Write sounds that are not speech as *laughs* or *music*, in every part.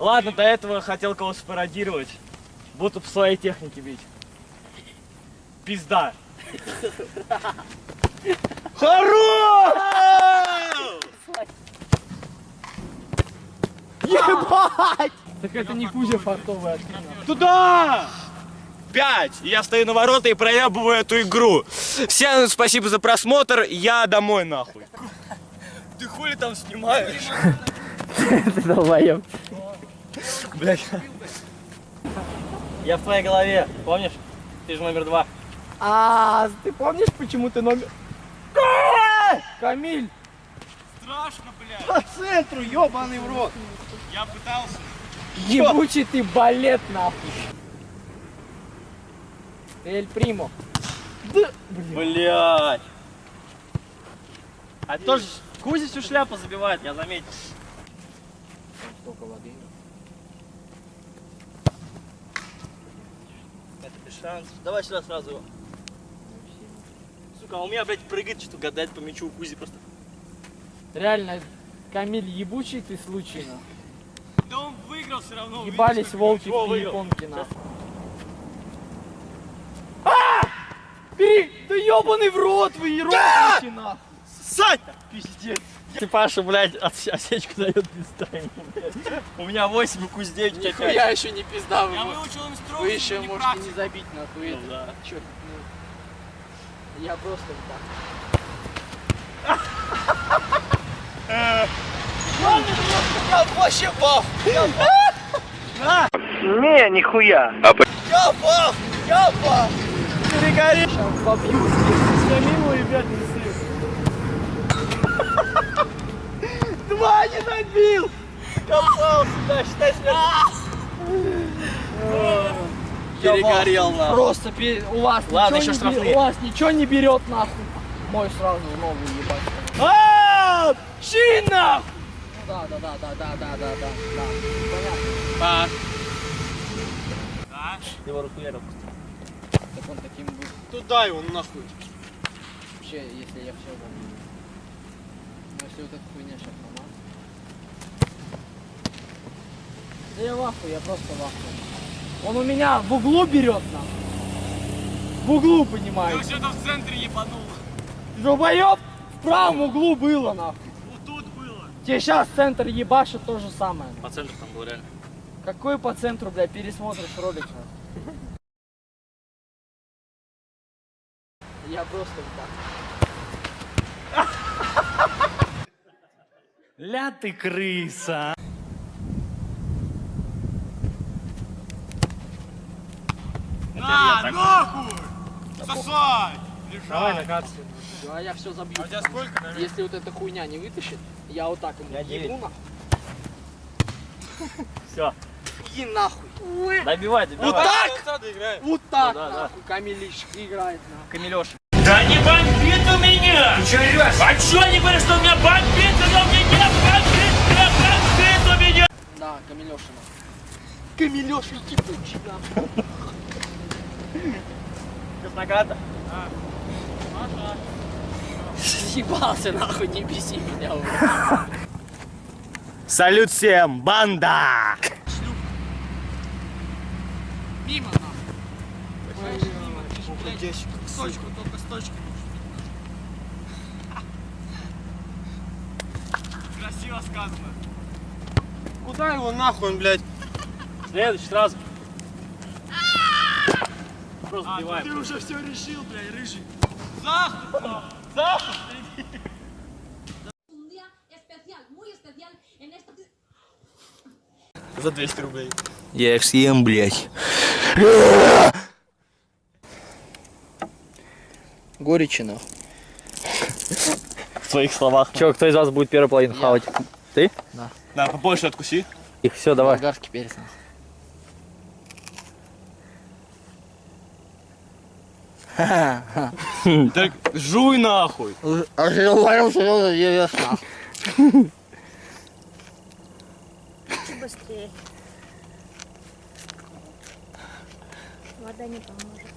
Ладно, до этого хотел кого спародировать. Буду по своей технике бить. Пизда. Хорош! Ебать! Так это не Кузя фартовый открыл. Туда! Пять! Я стою на ворота и проебываю эту игру. Всем спасибо за просмотр, я домой нахуй. Ты хули там снимаешь? *laughs* Ты долбоёб. Блять. Я в твоей голове, помнишь? Ты же номер два. А, ты помнишь, почему ты номер... Камиль! Страшно, блядь. По центру, ебаный в рот. Я пытался. Ебучий ты балет нахуй. Эль Примо. Да. Блять. А тоже Кузя всю шляпу забивает, я заметил. Столько воды. Это без шансов. Давай сюда сразу его. Сука, а у меня, блядь, прыгает, что гадать по мячу у Кузи просто. Реально, Камиль, ебучий ты случай, нахуй. Да он выиграл все равно. Ебались волки Во, в японке, нахуй. А! Бери! Да ебаный в рот вы, ебаный нахуй! Сань! Пиздец. Типаша, блядь, от- осечку дает блядь. У меня 8, у Кузи 9, у тебя 5. Я еще не пизда, вы, Я выучил инструкцию, вы еще можете не забить, нахуй. Ну да. Ну, я просто вот так. Вообще баф. Не, нихуя. Я баф. Я баф. Перегори. Сейчас побью. Самим, ребят, не Два не набил. Попал сюда, считай себя. Перегорел, нахуй. Просто у вас Ладно, еще штрафные. У вас ничего не берет нахуй. Мой сразу новый ебать. А, Чин, нахуй! Да, да, да, да, да, да, да, да, да. Понятно. А. Ты его расхуярил. Так он таким будет Туда его нахуй. вообще, если я все помню. Если вот эта хуйня сейчас намазать. Да я в ахуе, я просто в ахуе. Он у меня в углу берет нахуй. В углу, понимаешь? что-то в центре ебанул. Долбоёб в правом углу было нахуй. Вот тут было. Тебе сейчас центр ебашит то же самое. По центру там был реально. Какой по центру, блядь, пересмотришь ролик? *laughs* Я просто вот Ля ты крыса. На, нахуй! Сосать! Давай накатывай. А я все забью. А у тебя сколько, наверное? Если вот эта хуйня не вытащит, я вот так ему Я ебу нахуй. *laughs* Все. Иди нахуй. Добивай, добивай. Вот так? Вот так Ну да, да. нахуй Камилиш играет нахуй. Камилёша. Да не бомбит Мира! Ты что орешь? А что они говорят, что у меня бомбит, когда у меня нет бомбит, бомбит у меня! Да, Камилешина. Камилеша ебучина. Краснограда? Да. Маша. Съебался нахуй, не беси меня. Салют всем, банда! Мимо нам. Точку, только с точками. Красиво сказано. Куда его нахуй, он, блядь? Следующий сразу. Просто А, сбиваем. ну уже все решил, блядь, рыжий. en esta... За 200 рублей. Я их съем, блядь. Горечи нахуй. В своих словах. Че, кто из вас будет первый половину хавать? Ты? Да, побольше откуси. Их, все, давай. Болгарский перец. *laughs* Так жуй нахуй. А говорил, что я ешь нахуй. Быстрее. Вода не поможет.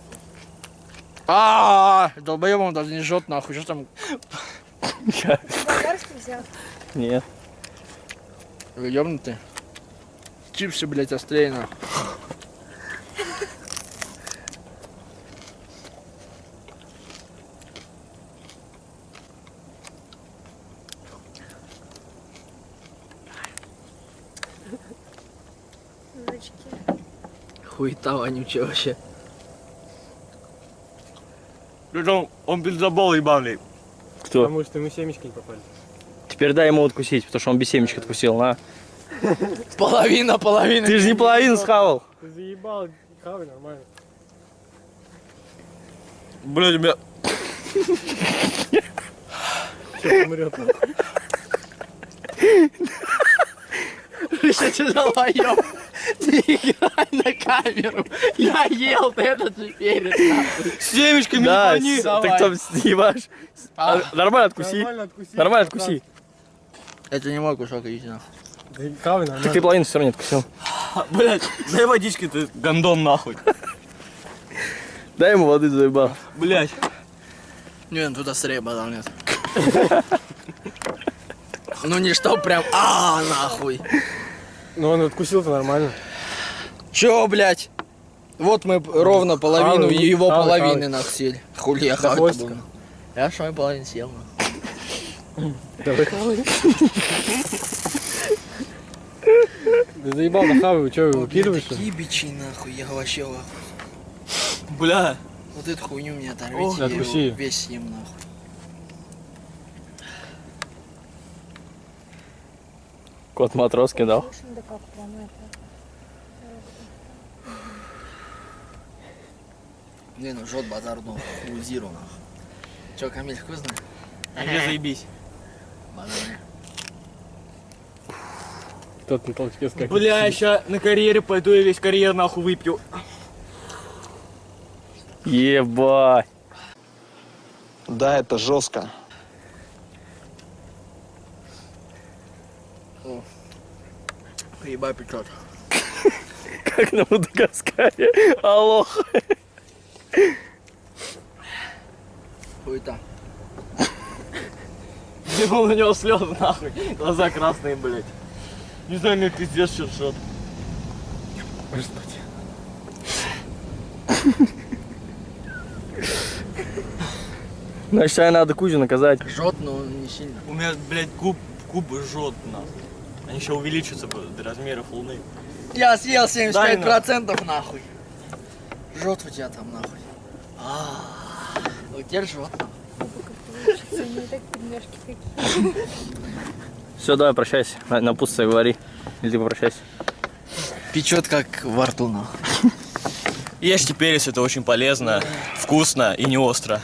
А, долбоебом даже не жжет нахуй, что там? Болгарский взял. Нет. Вы ёбнутые? Чипсы, блядь, острее. Жучки. Хуета вонючая вообще. Причем он бензобол ебаный. Кто? Потому что мы семечки не попали. Теперь дай ему откусить, потому что он без семечек откусил, на. *laughs* Половина, половина. Ты же не половину схавал. Ты заебал, хавай нормально. Блядь, у меня... Сейчас умрет. Что ты долбоёб? *laughs* Не играй на камеру. Я ел, ты это же. С семечками Да, не с- так там снимаешь. А. Нормально откуси. Нормально откуси. Нормально откуси. Это не мой кусок, иди нахуй. Да Так ты половину все равно не откусил. *laughs* Блядь, дай водички ты, гандон нахуй. *laughs* Дай ему воды заебал. Блядь. Не, ну тут острее бадал нет. Ну не что прям, а нахуй. Ну он откусил-то нормально. Чё, блядь? Вот мы ровно половину Хавай, его хавай, половины хавай. нах съели. Хули я хавать буду. Я ж мою половину съел. Давай хавай. Ты заебал на хавай, что, О, выкидываешь? блядь, Такие бичи нахуй, я вообще. Бля. Вот эту хуйню мне оторвите, я его весь съем нахуй. Кот Матроскин дал. Слушай, да как прям это. Не, ну жжет базар, ну, хуйзиру нахуй. Чё, Камиль, вкусно? А где заебись? Базар. Тот на толчке скакает. Бля, я ща на карьере пойду и весь карьер нахуй выпью. Ебать. Да, это жестко. Ебать печет. *laughs* Как на Мадагаскаре. Аллох. Хуета. Сделал *laughs* на него слезы нахуй. Глаза красные, блядь. Не знаю, мне пиздец шершот. Значит, тебе надо Кузю наказать. Жжет, но не сильно. У меня, блядь, губ, губы жжет нахуй. Они еще увеличатся до размеров луны. Я съел Дай 75% нахуй. Жжет у тебя там нахуй. А. Все, давай прощайся. На, напутствие говори. Или ты попрощайся. Печет как во рту нахуй. Ешьте перец, это очень полезно, вкусно и не остро.